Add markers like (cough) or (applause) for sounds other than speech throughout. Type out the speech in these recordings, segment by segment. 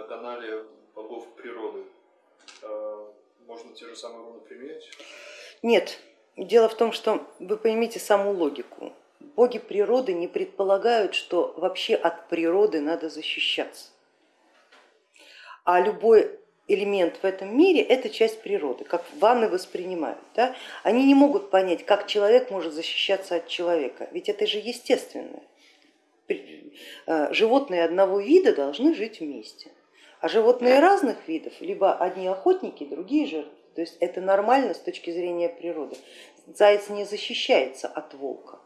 на канале богов природы. А, можно те же самые руны применять? Нет. Дело в том, что вы поймите саму логику. Боги природы не предполагают, что вообще от природы надо защищаться. А любой элемент в этом мире это часть природы, как ванны воспринимают. Да? Они не могут понять, как человек может защищаться от человека, ведь это же естественное. Э, животные одного вида должны жить вместе, а животные разных видов, либо одни охотники, другие жертвы. То есть это нормально с точки зрения природы. Заяц не защищается от волка,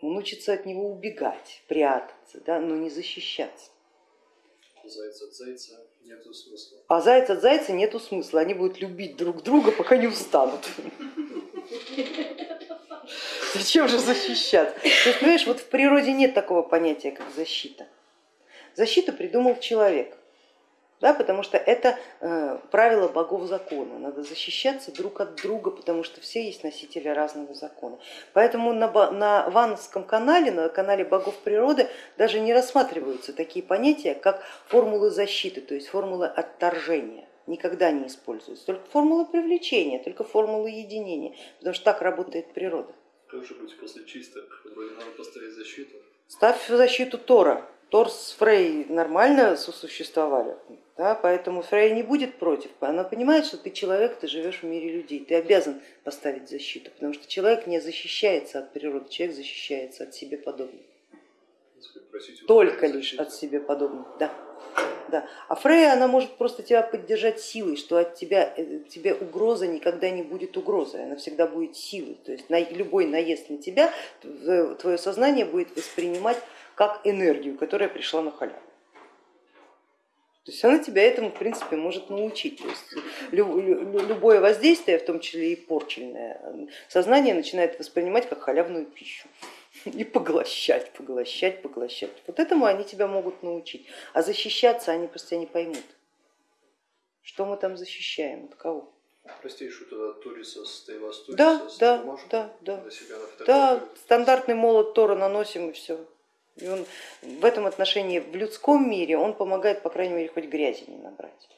он учится от него убегать, прятаться, да, но не защищаться. Заяц от зайца нету смысла. А заяц от зайца нету смысла, они будут любить друг друга, пока не устанут. Зачем же защищаться? То есть, понимаешь, вот в природе нет такого понятия, как защита. Защиту придумал человек да, потому что это э, правило богов закона, надо защищаться друг от друга, потому что все есть носители разного закона. Поэтому на, на Вановском канале, на канале богов природы даже не рассматриваются такие понятия, как формулы защиты, то есть формулы отторжения никогда не используются, только формулы привлечения, только формулы единения, потому что так работает природа. Как же быть после чисток? Вроде надо поставить защиту. Ставь защиту Тора. Тор с Фрей нормально сосуществовали, да, поэтому Фрей не будет против. Она понимает, что ты человек, ты живешь в мире людей, ты обязан поставить защиту, потому что человек не защищается от природы, человек защищается от себе подобных. Только лишь от себе подобных, да. Да. А Фрея, она может просто тебя поддержать силой, что от тебя э, тебе угроза никогда не будет угрозой, она всегда будет силой. То есть на, любой наезд на тебя твое сознание будет воспринимать как энергию, которая пришла на халяву. То есть она тебя этому, в принципе, может научить. То есть любое воздействие, в том числе и порченное, сознание начинает воспринимать как халявную пищу (laughs) и поглощать, поглощать, поглощать. Вот этому они тебя могут научить. А защищаться они просто не поймут. Что мы там защищаем, от кого? Простейшую тогда Туриса с Тейвас Да, да, да, да. Да, стандартный молот Тора наносим и все. И он в этом отношении в людском мире он помогает, по крайней мере, хоть грязи не набрать.